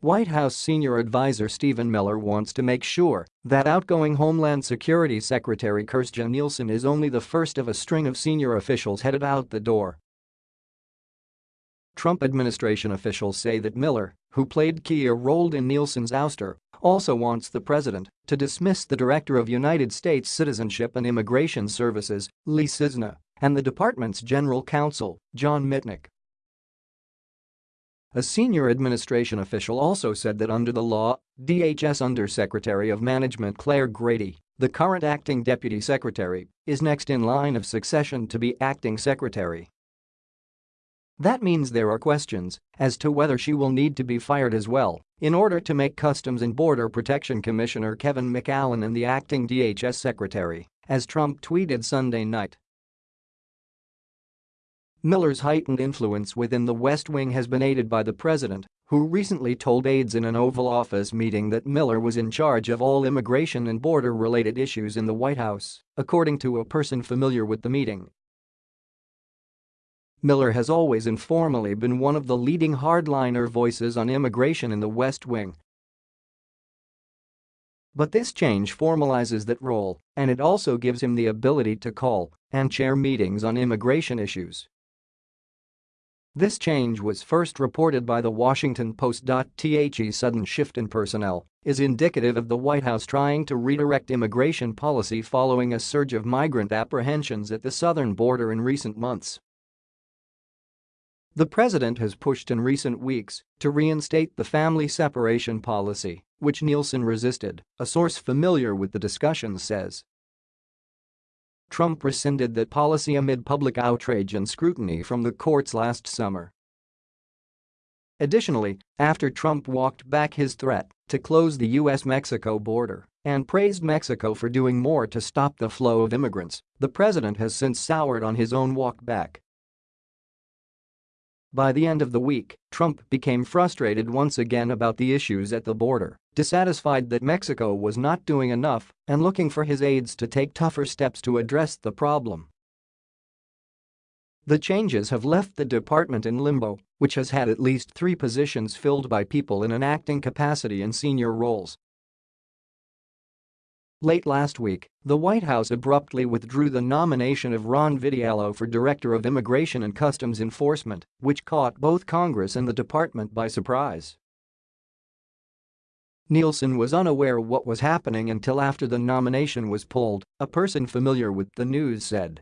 White House senior advisor Stephen Miller wants to make sure that outgoing Homeland Security Secretary Kirstjen Nielsen is only the first of a string of senior officials headed out the door. Trump administration officials say that Miller, who played key a role in Nielsen's ouster, also wants the president to dismiss the director of United States Citizenship and Immigration Services, Lee Cissna, and the department's general counsel, John Mitnick. A senior administration official also said that under the law, DHS Undersecretary of Management Claire Grady, the current acting deputy secretary, is next in line of succession to be acting secretary. That means there are questions as to whether she will need to be fired as well in order to make Customs and Border Protection Commissioner Kevin McAleenan and the acting DHS secretary, as Trump tweeted Sunday night. Miller's heightened influence within the West Wing has been aided by the president, who recently told aides in an Oval Office meeting that Miller was in charge of all immigration and border-related issues in the White House, according to a person familiar with the meeting. Miller has always informally been one of the leading hardliner voices on immigration in the West Wing. But this change formalizes that role, and it also gives him the ability to call and chair meetings on immigration issues. This change was first reported by the Washington Post. The sudden shift in personnel is indicative of the White House trying to redirect immigration policy following a surge of migrant apprehensions at the southern border in recent months. The president has pushed in recent weeks to reinstate the family separation policy, which Nielsen resisted, a source familiar with the discussions says. Trump rescinded that policy amid public outrage and scrutiny from the courts last summer. Additionally, after Trump walked back his threat to close the U.S.-Mexico border and praised Mexico for doing more to stop the flow of immigrants, the president has since soured on his own walk back. By the end of the week, Trump became frustrated once again about the issues at the border, dissatisfied that Mexico was not doing enough and looking for his aides to take tougher steps to address the problem. The changes have left the department in limbo, which has had at least three positions filled by people in an acting capacity in senior roles Late last week, the White House abruptly withdrew the nomination of Ron Vitiello for Director of Immigration and Customs Enforcement, which caught both Congress and the department by surprise. Nielsen was unaware what was happening until after the nomination was pulled, a person familiar with the news said.